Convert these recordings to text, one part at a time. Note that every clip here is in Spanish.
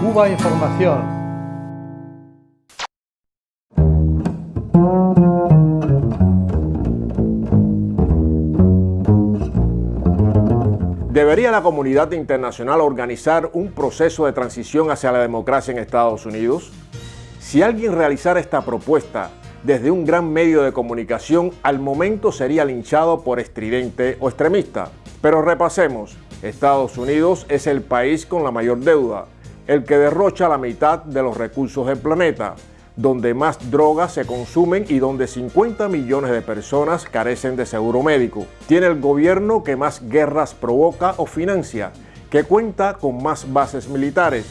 Cuba Información. ¿Debería la comunidad internacional organizar un proceso de transición hacia la democracia en Estados Unidos? Si alguien realizara esta propuesta desde un gran medio de comunicación, al momento sería linchado por estridente o extremista. Pero repasemos, Estados Unidos es el país con la mayor deuda, el que derrocha la mitad de los recursos del planeta, donde más drogas se consumen y donde 50 millones de personas carecen de seguro médico. Tiene el gobierno que más guerras provoca o financia, que cuenta con más bases militares,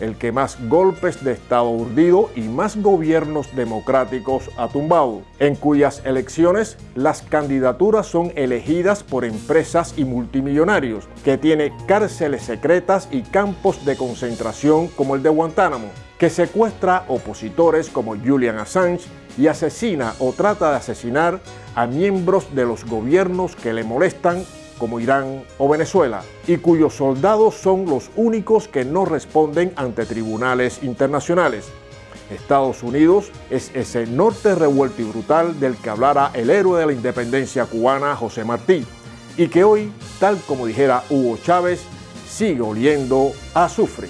el que más golpes de Estado urdido y más gobiernos democráticos ha tumbado, en cuyas elecciones las candidaturas son elegidas por empresas y multimillonarios, que tiene cárceles secretas y campos de concentración como el de Guantánamo, que secuestra opositores como Julian Assange y asesina o trata de asesinar a miembros de los gobiernos que le molestan como Irán o Venezuela, y cuyos soldados son los únicos que no responden ante tribunales internacionales. Estados Unidos es ese norte revuelto y brutal del que hablara el héroe de la independencia cubana José Martí, y que hoy, tal como dijera Hugo Chávez, sigue oliendo a azufre.